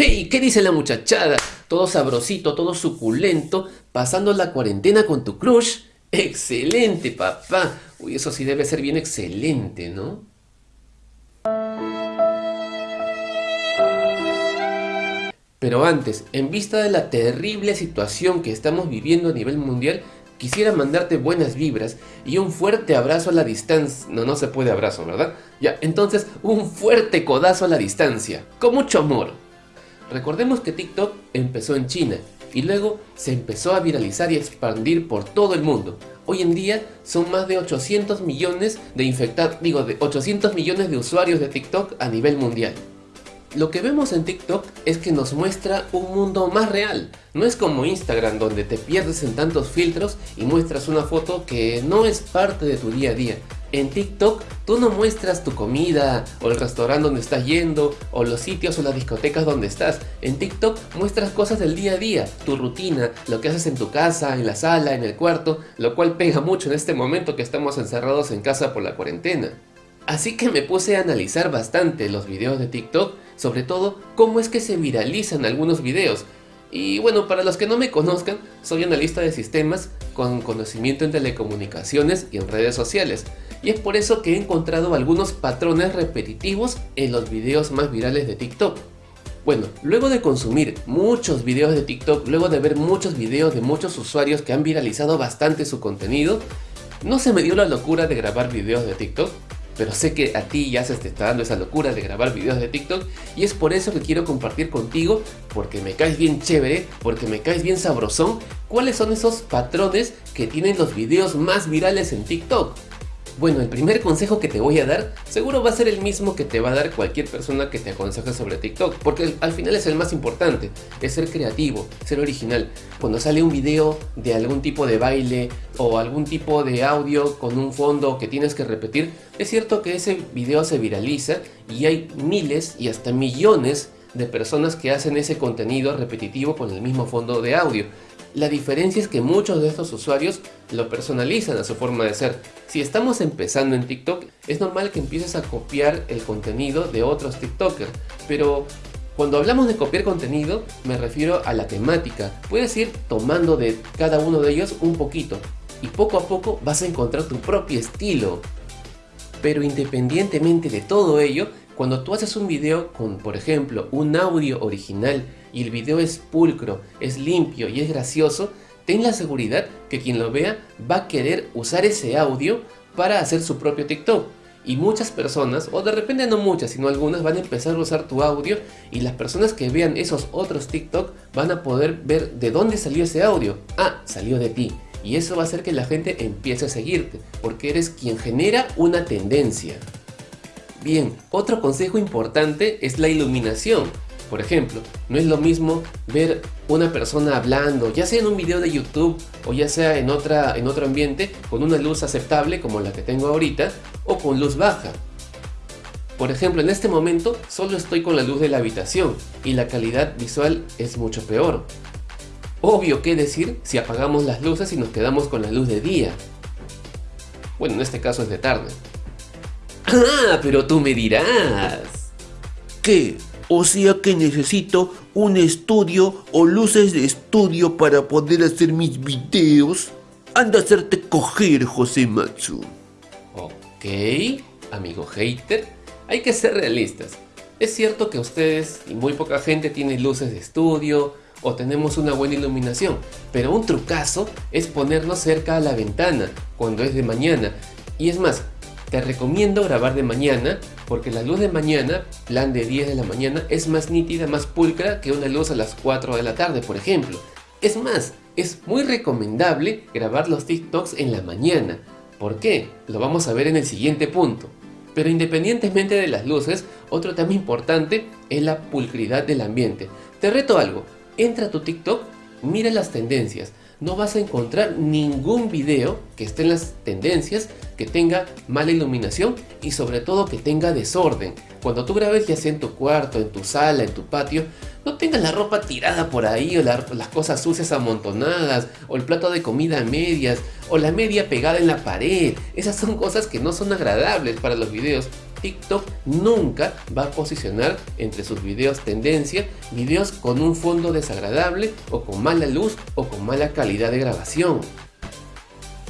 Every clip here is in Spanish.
¡Hey! ¿Qué dice la muchachada? Todo sabrosito, todo suculento, pasando la cuarentena con tu crush. ¡Excelente, papá! Uy, eso sí debe ser bien excelente, ¿no? Pero antes, en vista de la terrible situación que estamos viviendo a nivel mundial, quisiera mandarte buenas vibras y un fuerte abrazo a la distancia. No, no se puede abrazo, ¿verdad? Ya, entonces un fuerte codazo a la distancia, con mucho amor. Recordemos que TikTok empezó en China y luego se empezó a viralizar y expandir por todo el mundo. Hoy en día son más de 800 millones de digo, de 800 millones de usuarios de TikTok a nivel mundial. Lo que vemos en TikTok es que nos muestra un mundo más real. No es como Instagram donde te pierdes en tantos filtros y muestras una foto que no es parte de tu día a día. En TikTok tú no muestras tu comida o el restaurante donde estás yendo o los sitios o las discotecas donde estás. En TikTok muestras cosas del día a día, tu rutina, lo que haces en tu casa, en la sala, en el cuarto, lo cual pega mucho en este momento que estamos encerrados en casa por la cuarentena. Así que me puse a analizar bastante los videos de TikTok sobre todo cómo es que se viralizan algunos videos. Y bueno, para los que no me conozcan, soy analista de sistemas con conocimiento en telecomunicaciones y en redes sociales. Y es por eso que he encontrado algunos patrones repetitivos en los videos más virales de TikTok. Bueno, luego de consumir muchos videos de TikTok, luego de ver muchos videos de muchos usuarios que han viralizado bastante su contenido, no se me dio la locura de grabar videos de TikTok, pero sé que a ti ya se te está dando esa locura de grabar videos de TikTok y es por eso que quiero compartir contigo, porque me caes bien chévere, porque me caes bien sabrosón, cuáles son esos patrones que tienen los videos más virales en TikTok. Bueno, el primer consejo que te voy a dar seguro va a ser el mismo que te va a dar cualquier persona que te aconseje sobre TikTok, porque al final es el más importante, es ser creativo, ser original. Cuando sale un video de algún tipo de baile o algún tipo de audio con un fondo que tienes que repetir, es cierto que ese video se viraliza y hay miles y hasta millones de personas que hacen ese contenido repetitivo con el mismo fondo de audio. La diferencia es que muchos de estos usuarios lo personalizan a su forma de ser. Si estamos empezando en TikTok, es normal que empieces a copiar el contenido de otros TikTokers, pero cuando hablamos de copiar contenido, me refiero a la temática. Puedes ir tomando de cada uno de ellos un poquito, y poco a poco vas a encontrar tu propio estilo. Pero independientemente de todo ello, cuando tú haces un video con, por ejemplo, un audio original y el video es pulcro, es limpio y es gracioso, ten la seguridad que quien lo vea va a querer usar ese audio para hacer su propio TikTok. Y muchas personas, o de repente no muchas, sino algunas, van a empezar a usar tu audio y las personas que vean esos otros TikTok van a poder ver de dónde salió ese audio. Ah, salió de ti. Y eso va a hacer que la gente empiece a seguirte, porque eres quien genera una tendencia. Bien, otro consejo importante es la iluminación. Por ejemplo, no es lo mismo ver una persona hablando, ya sea en un video de YouTube o ya sea en, otra, en otro ambiente, con una luz aceptable como la que tengo ahorita o con luz baja. Por ejemplo, en este momento solo estoy con la luz de la habitación y la calidad visual es mucho peor. Obvio que decir si apagamos las luces y nos quedamos con la luz de día. Bueno, en este caso es de tarde. Ah, pero tú me dirás. ¿Qué? O sea que necesito un estudio o luces de estudio para poder hacer mis videos. Anda a hacerte coger, José Matsu. Ok, amigo hater, hay que ser realistas. Es cierto que ustedes y muy poca gente tiene luces de estudio o tenemos una buena iluminación, pero un trucazo es ponernos cerca a la ventana cuando es de mañana. Y es más, te recomiendo grabar de mañana porque la luz de mañana, plan de 10 de la mañana, es más nítida, más pulcra que una luz a las 4 de la tarde, por ejemplo. Es más, es muy recomendable grabar los TikToks en la mañana. ¿Por qué? Lo vamos a ver en el siguiente punto. Pero independientemente de las luces, otro tema importante es la pulcridad del ambiente. Te reto algo, entra a tu TikTok, mira las tendencias, no vas a encontrar ningún video que esté en las tendencias que tenga mala iluminación y sobre todo que tenga desorden. Cuando tú grabes ya sea en tu cuarto, en tu sala, en tu patio, No tengas la ropa tirada por ahí o las cosas sucias amontonadas o el plato de comida a medias o la media pegada en la pared. Esas son cosas que no son agradables para los videos. TikTok nunca va a posicionar entre sus videos tendencia videos con un fondo desagradable o con mala luz o con mala calidad de grabación.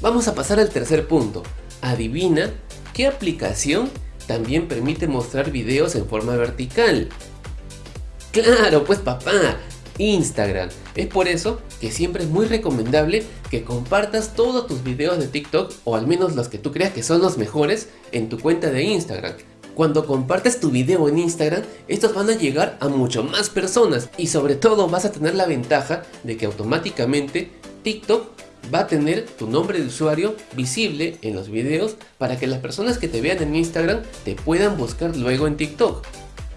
Vamos a pasar al tercer punto. Adivina qué aplicación también permite mostrar videos en forma vertical. Claro, pues papá, Instagram. Es por eso que siempre es muy recomendable que compartas todos tus videos de TikTok o al menos los que tú creas que son los mejores en tu cuenta de Instagram. Cuando compartes tu video en Instagram, estos van a llegar a mucho más personas y sobre todo vas a tener la ventaja de que automáticamente TikTok va a tener tu nombre de usuario visible en los videos para que las personas que te vean en Instagram te puedan buscar luego en TikTok.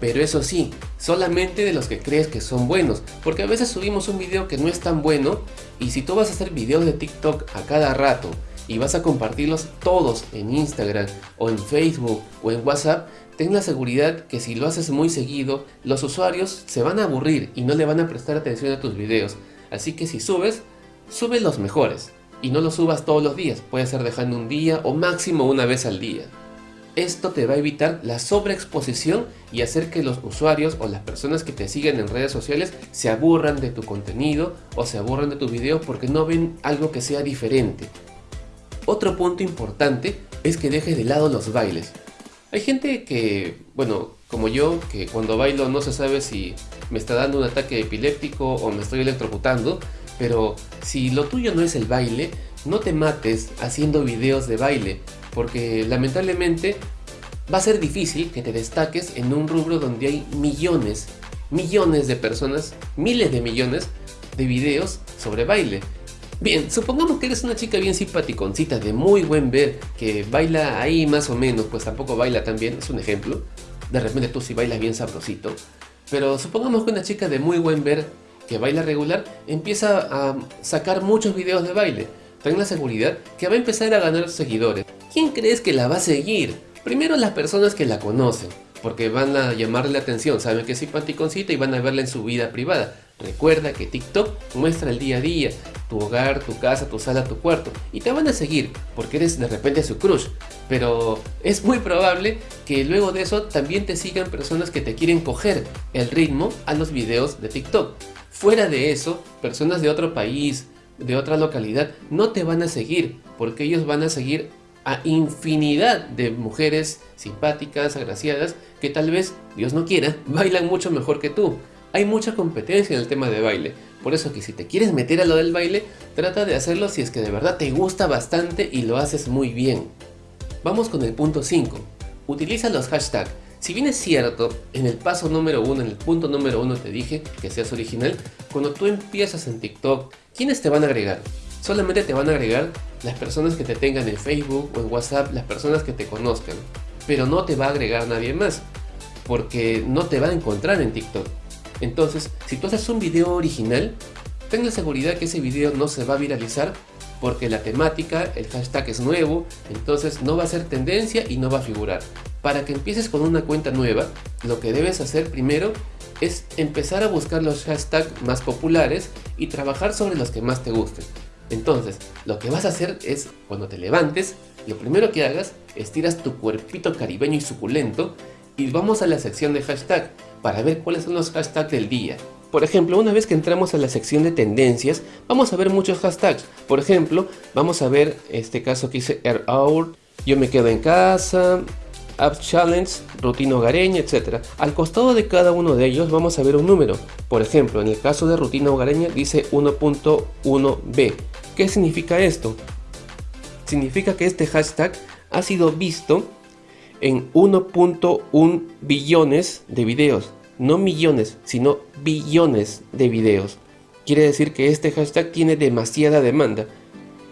Pero eso sí, solamente de los que crees que son buenos, porque a veces subimos un video que no es tan bueno y si tú vas a hacer videos de TikTok a cada rato y vas a compartirlos todos en Instagram o en Facebook o en WhatsApp, ten la seguridad que si lo haces muy seguido, los usuarios se van a aburrir y no le van a prestar atención a tus videos. Así que si subes, sube los mejores y no los subas todos los días, puede ser dejando un día o máximo una vez al día. Esto te va a evitar la sobreexposición y hacer que los usuarios o las personas que te siguen en redes sociales se aburran de tu contenido o se aburran de tus videos porque no ven algo que sea diferente. Otro punto importante es que dejes de lado los bailes. Hay gente que, bueno, como yo, que cuando bailo no se sabe si me está dando un ataque epiléptico o me estoy electrocutando, pero si lo tuyo no es el baile, no te mates haciendo videos de baile, porque lamentablemente va a ser difícil que te destaques en un rubro donde hay millones, millones de personas, miles de millones de videos sobre baile. Bien, supongamos que eres una chica bien simpaticoncita, de muy buen ver, que baila ahí más o menos, pues tampoco baila tan bien, es un ejemplo. De repente tú sí bailas bien sabrosito. Pero supongamos que una chica de muy buen ver, que baila regular, empieza a sacar muchos videos de baile. Ten la seguridad que va a empezar a ganar seguidores. ¿Quién crees que la va a seguir? Primero las personas que la conocen, porque van a llamarle la atención, saben que es simpaticoncita y van a verla en su vida privada. Recuerda que TikTok muestra el día a día, tu hogar, tu casa, tu sala, tu cuarto, y te van a seguir porque eres de repente su crush. Pero es muy probable que luego de eso también te sigan personas que te quieren coger el ritmo a los videos de TikTok. Fuera de eso, personas de otro país, de otra localidad, no te van a seguir porque ellos van a seguir a infinidad de mujeres simpáticas, agraciadas, que tal vez, Dios no quiera, bailan mucho mejor que tú. Hay mucha competencia en el tema de baile, por eso que si te quieres meter a lo del baile, trata de hacerlo si es que de verdad te gusta bastante y lo haces muy bien. Vamos con el punto 5. Utiliza los hashtags. Si bien es cierto, en el paso número 1, en el punto número 1 te dije que seas original, cuando tú empiezas en TikTok, ¿quiénes te van a agregar? Solamente te van a agregar las personas que te tengan en Facebook o en WhatsApp, las personas que te conozcan. Pero no te va a agregar nadie más, porque no te va a encontrar en TikTok. Entonces, si tú haces un video original, ten la seguridad que ese video no se va a viralizar porque la temática, el hashtag es nuevo, entonces no va a ser tendencia y no va a figurar. Para que empieces con una cuenta nueva, lo que debes hacer primero es empezar a buscar los hashtags más populares y trabajar sobre los que más te gusten. Entonces, lo que vas a hacer es, cuando te levantes, lo primero que hagas, estiras tu cuerpito caribeño y suculento y vamos a la sección de hashtag para ver cuáles son los hashtags del día. Por ejemplo, una vez que entramos a la sección de tendencias, vamos a ver muchos hashtags. Por ejemplo, vamos a ver este caso que dice Air Hour, yo me quedo en casa, App Challenge, rutina hogareña, etc. Al costado de cada uno de ellos vamos a ver un número. Por ejemplo, en el caso de rutina hogareña dice 1.1b. ¿Qué significa esto? Significa que este hashtag ha sido visto en 1.1 billones de videos. No millones, sino billones de videos. Quiere decir que este hashtag tiene demasiada demanda.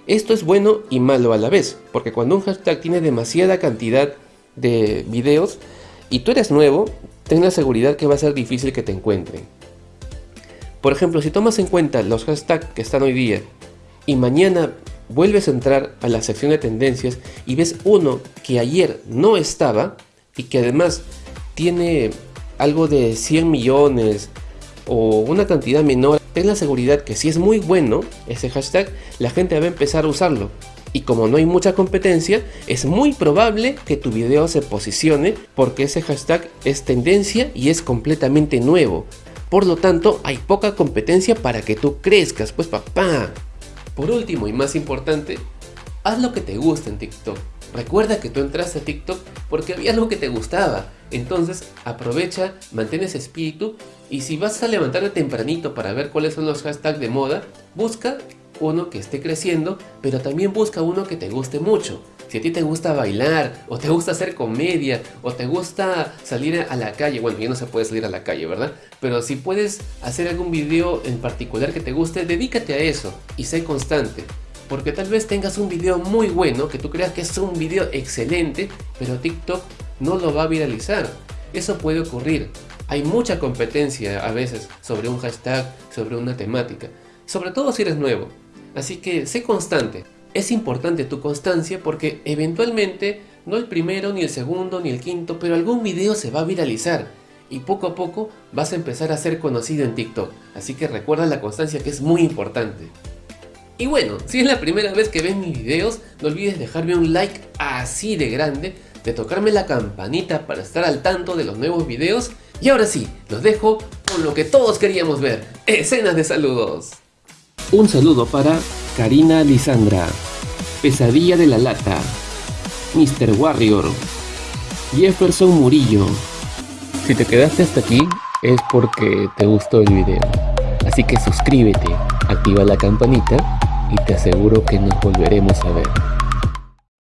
Esto es bueno y malo a la vez, porque cuando un hashtag tiene demasiada cantidad de videos y tú eres nuevo, ten la seguridad que va a ser difícil que te encuentren. Por ejemplo, si tomas en cuenta los hashtags que están hoy día y mañana vuelves a entrar a la sección de tendencias y ves uno que ayer no estaba y que además tiene algo de 100 millones o una cantidad menor, ten la seguridad que si es muy bueno ese hashtag, la gente va a empezar a usarlo. Y como no hay mucha competencia, es muy probable que tu video se posicione porque ese hashtag es tendencia y es completamente nuevo. Por lo tanto, hay poca competencia para que tú crezcas, pues papá. Por último y más importante, haz lo que te gusta en TikTok. Recuerda que tú entraste a TikTok porque había algo que te gustaba. Entonces aprovecha, mantén ese espíritu y si vas a levantarte tempranito para ver cuáles son los hashtags de moda, busca uno que esté creciendo, pero también busca uno que te guste mucho. Si a ti te gusta bailar, o te gusta hacer comedia, o te gusta salir a la calle, bueno, ya no se puede salir a la calle, ¿verdad? Pero si puedes hacer algún video en particular que te guste, dedícate a eso y sé constante. Porque tal vez tengas un video muy bueno, que tú creas que es un video excelente, pero TikTok no lo va a viralizar. Eso puede ocurrir. Hay mucha competencia a veces sobre un hashtag, sobre una temática. Sobre todo si eres nuevo. Así que sé constante. Es importante tu constancia porque eventualmente, no el primero, ni el segundo, ni el quinto, pero algún video se va a viralizar y poco a poco vas a empezar a ser conocido en TikTok. Así que recuerda la constancia que es muy importante. Y bueno, si es la primera vez que ves mis videos, no olvides dejarme un like así de grande, de tocarme la campanita para estar al tanto de los nuevos videos. Y ahora sí, los dejo con lo que todos queríamos ver, escenas de saludos. Un saludo para Karina Lisandra, Pesadilla de la Lata, Mr. Warrior, Jefferson Murillo. Si te quedaste hasta aquí es porque te gustó el video. Así que suscríbete, activa la campanita y te aseguro que nos volveremos a ver.